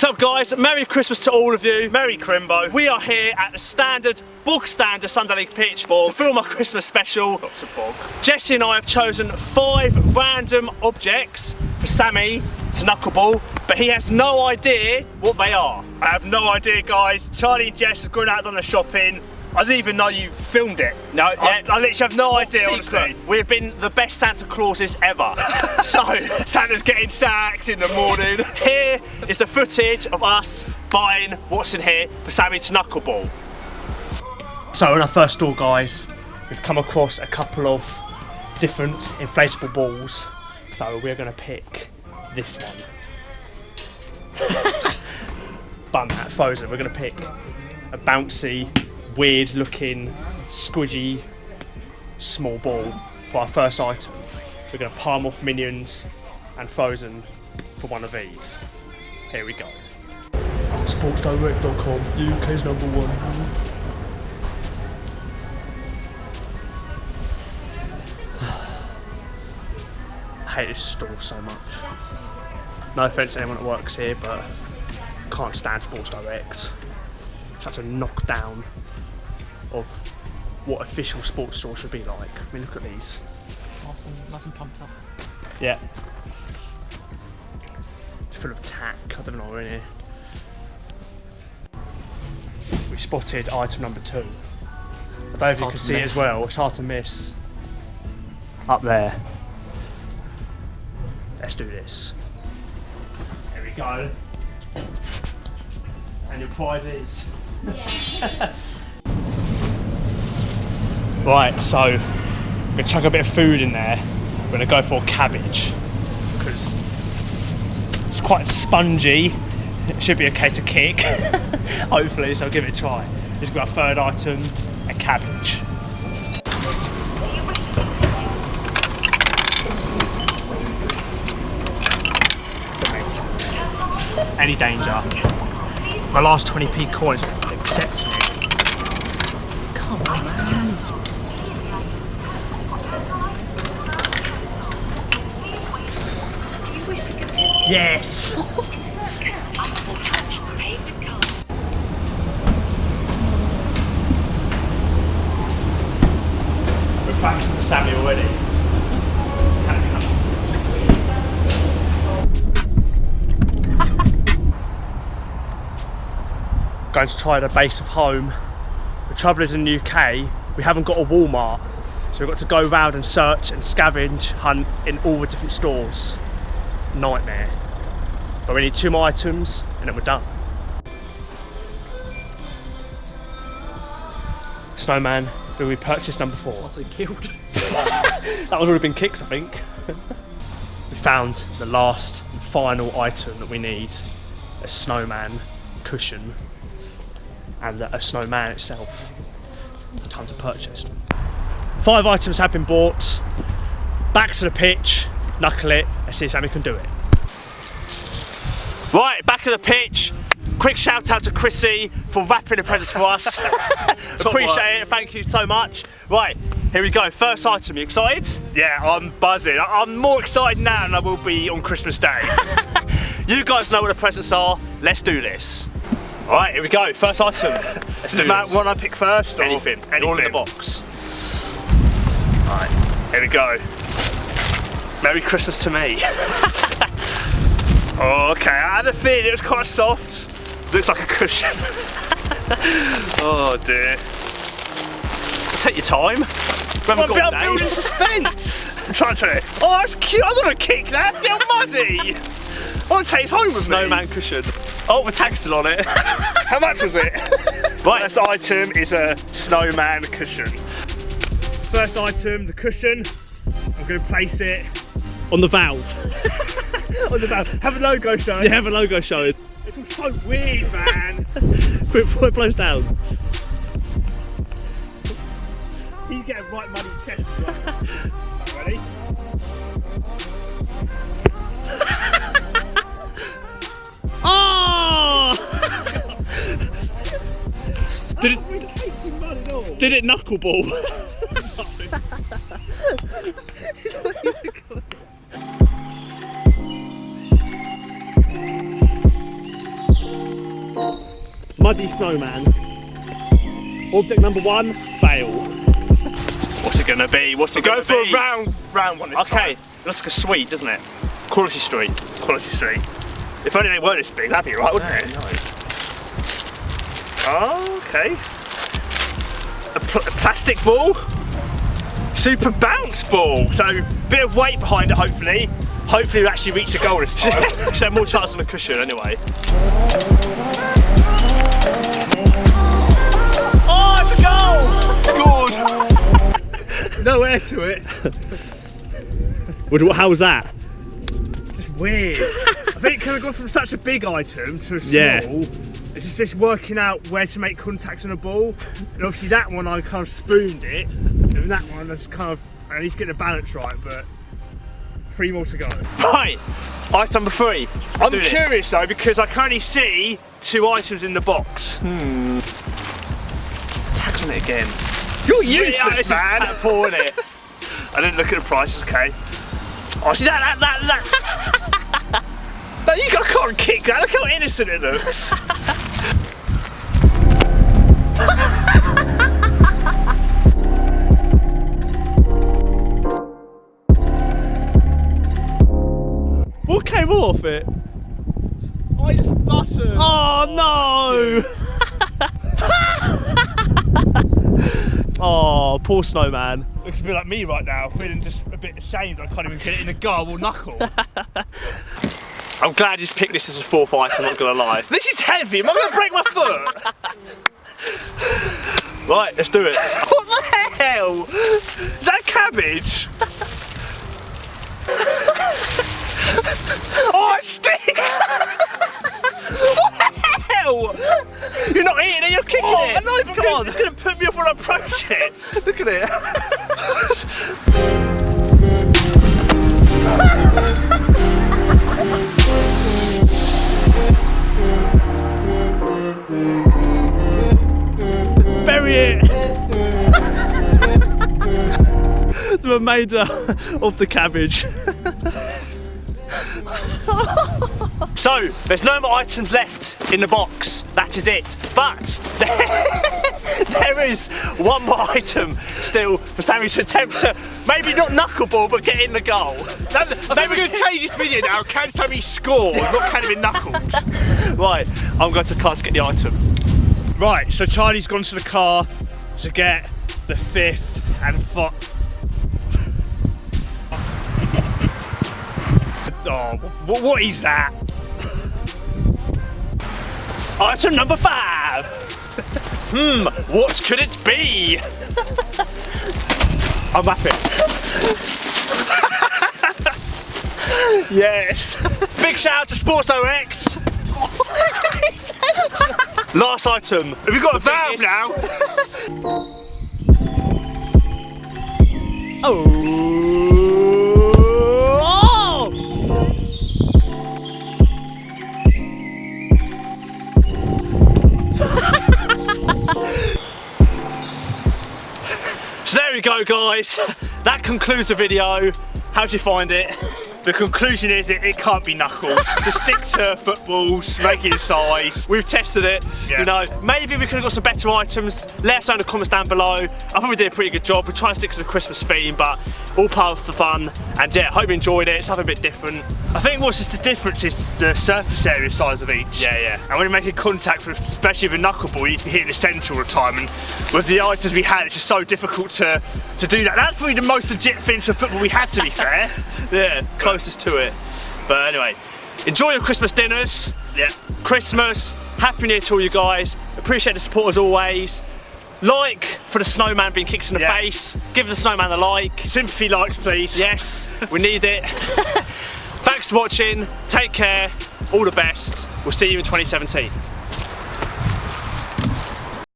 What's up guys? Merry Christmas to all of you. Merry Crimbo. We are here at the standard, bog standard Sunday League pitch to film our Christmas special. Lots of bog. Jesse and I have chosen five random objects for Sammy to knuckleball, but he has no idea what they are. I have no idea guys. Charlie and Jess have gone out on the shopping. I didn't even know you filmed it. No, I, I literally have no idea, honestly. We've been the best Santa Clauses ever. so, Santa's getting sacked in the morning. here is the footage of us buying what's in here for Sammy to knuckleball. So in our first store, guys, we've come across a couple of different inflatable balls. So we're gonna pick this one. Bun that frozen. We're gonna pick a bouncy, weird looking, squidgy, small ball for our first item. We're gonna palm off minions and frozen for one of these. Here we go. SportsDirect.com, UK's number one. I hate this store so much. No offence to anyone that works here, but can't stand Sports Direct. Such a knockdown of what official sports store should be like. I mean, look at these. Nice and, nice and pumped up. Yeah. It's full of tack. I don't know what we're in here. We spotted item number two. I don't know if you can to see it miss. as well. It's hard to miss. Up there. Let's do this. There we go. And your prize is. right, so we're gonna chuck a bit of food in there. We're gonna go for cabbage because it's quite spongy. It should be okay to kick. Hopefully, so I'll give it a try. Just got a third item, a cabbage. Any danger? My last 20p coin accepts me. Come on, man. Yes! We're practicing the Sammy already. Going to try the base of home. The trouble is in the UK, we haven't got a Walmart. So we've got to go round and search and scavenge hunt in all the different stores nightmare. But we need two more items and then we're done. Snowman, will we purchase number four? Once killed. That was already been kicks, I think. we found the last and final item that we need a snowman cushion and a snowman itself. Time to purchase. Five items have been bought. Back to the pitch, knuckle it, let's see if Sammy can do it. Right, back of the pitch. Quick shout out to Chrissy for wrapping the presents for us. Appreciate it, thank you so much. Right, here we go. First item, you excited? Yeah, I'm buzzing. I'm more excited now than I will be on Christmas Day. You guys know what the presents are. Let's do this. All right, here we go. First item. Let's Does do it matter what I pick first? Or Anything. Anything. All in the box. Right, here we go. Merry Christmas to me. okay, I had a feeling it was quite soft. Looks like a cushion. oh dear. Take your time. We haven't I'm, got I'm a building suspense. I'm trying to. Oh, that's cute. I don't want to kick that. It's muddy. I want to take it home with Snowman me. cushion. Oh, the tag's still on it. How much was it? right, First item is a snowman cushion. First item, the cushion. I'm going to place it on the valve. on the back. Have a logo show. You have a logo show. It feels so weird, man. Quick before it blows down. He's getting right muddy chest. Right, ready? Oh! did, it, We caked in mud and all. did it knuckleball? Muddy snowman. Object number one, fail. What's it gonna be? What's it Go gonna be? Go for a round, round one this Okay, time. looks like a sweet, doesn't it? Quality Street. Quality Street. If only they were this big, that'd be right, wouldn't it? Oh, okay. A, pl- a plastic ball. Super bounce ball. So, bit of weight behind it, hopefully. Hopefully, we actually reach the goal this time. Should have more chance of a cushion anyway. No air to it. What- How was that? Just weird. I think kind of gone from such a big item to a small. Yeah. It's just, just working out where to make contact on a ball. And obviously that one I kind of spooned it. And that one I just kind of at least get the balance right, but three more to go. Right, item number three. I'm do this. curious though because I can only see two items in the box. Hmm. Tags on it again. You're useless, man. Is poor, isn't it? I didn't look at the prices, okay. Oh, see that, that, that, that. no, you got, can't kick that. Look how innocent it looks. What came off it? I just buttered. Oh no! oh, poor snowman. Looks a bit like me right now, feeling just a bit ashamed I can't even get it in the or knuckle. I'm glad you picked this as a fourth item, I'm not gonna lie. This is heavy, am I gonna break my foot? right, let's do it. What the hell? Is that cabbage? oh, it stinks! You're not eating it, you're kicking Oh, it. I know, but Come on, it's gonna put me off when I approach it. Look at it. Bury it! the remainder of the cabbage. So, there's no more items left in the box. That is it. But there is one more item still for Sammy to attempt to maybe not knuckleball, but get in the goal. That, we're going to change this video now. Can Sammy score? Not can it be knuckled? Right, I'm going to the car to get the item. Right, so Charlie's gone to the car to get the fifth and fi- Oh, what, what is that? Item number five. Hmm, what could it be? I'm happy. yes. Big shout out to Sports OX. Last item. Have we got a valve biggest- now? Oh! Guys. That concludes the video. How'd you find it? The conclusion is it, it can't be knuckled. Just stick to footballs, regular size. We've tested it. Yeah. You know, maybe we could have got some better items. Let us know in the comments down below. I probably did a pretty good job. We're trying to stick to the Christmas theme, but all part of the fun. And yeah, hope you enjoyed it. Something a bit different. I think what's just the difference is the surface area size of each. Yeah, yeah. And when you're making contact with, especially with a knuckleball, you need to be hitting the centre all the time. And with the items we had, it's just so difficult to, to do that. That's probably the most legit thing to football we had, to be fair. Yeah, closest to it. But anyway, enjoy your Christmas dinners. yeah. Christmas. Happy New Year to all you guys. Appreciate the support as always. Like for the snowman being kicked in the Yeah. face. Give the snowman a like. Sympathy likes, please. Yes, we need it. Thanks for watching. Take care. All the best. We'll see you in 2017.